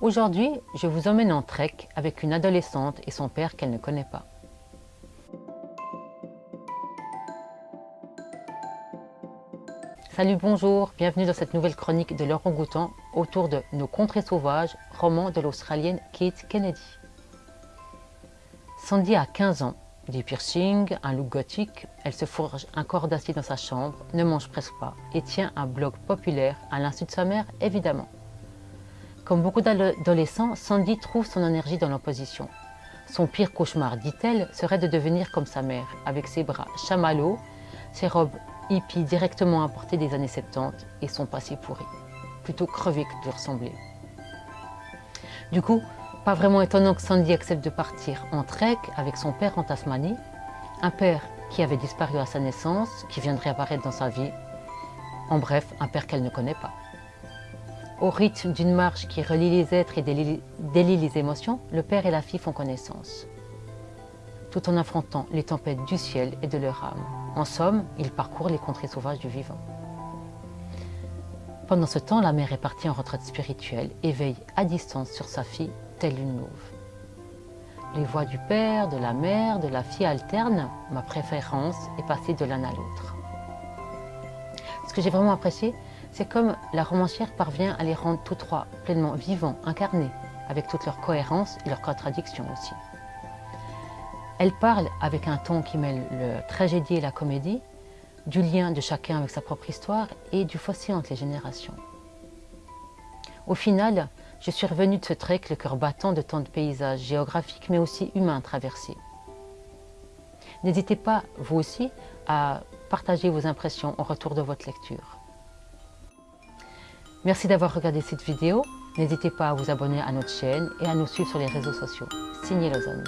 Aujourd'hui, je vous emmène en trek avec une adolescente et son père qu'elle ne connaît pas. Salut, bonjour, bienvenue dans cette nouvelle chronique de Laurent Goutan autour de Nos contrées sauvages, roman de l'Australienne Kate Kennedy. Sandy a 15 ans, des piercings, un look gothique, elle se forge un corps d'acier dans sa chambre, ne mange presque pas et tient un blog populaire à l'insu de sa mère évidemment. Comme beaucoup d'adolescents, Sandy trouve son énergie dans l'opposition. Son pire cauchemar, dit-elle, serait de devenir comme sa mère, avec ses bras chamallows, ses robes hippies directement importées des années 70 et son passé pourri, plutôt crevé que de ressembler. Du coup, pas vraiment étonnant que Sandy accepte de partir en trek avec son père en Tasmanie, un père qui avait disparu à sa naissance, qui viendrait apparaître dans sa vie, en bref, un père qu'elle ne connaît pas. Au rythme d'une marche qui relie les êtres et délie les émotions, le père et la fille font connaissance, tout en affrontant les tempêtes du ciel et de leur âme. En somme, ils parcourent les contrées sauvages du vivant. Pendant ce temps, la mère est partie en retraite spirituelle et veille à distance sur sa fille, telle une louve. Les voix du père, de la mère, de la fille alternent, ma préférence est passée de l'un à l'autre. Ce que j'ai vraiment apprécié, c'est comme la romancière parvient à les rendre tous trois pleinement vivants, incarnés, avec toute leur cohérence et leurs contradictions aussi. Elle parle avec un ton qui mêle le tragédie et la comédie, du lien de chacun avec sa propre histoire et du fossé entre les générations. Au final, je suis revenue de ce trek le cœur battant de tant de paysages géographiques mais aussi humains traversés. N'hésitez pas, vous aussi, à partager vos impressions en retour de votre lecture. Merci d'avoir regardé cette vidéo. N'hésitez pas à vous abonner à notre chaîne et à nous suivre sur les réseaux sociaux. Signez Lausanne.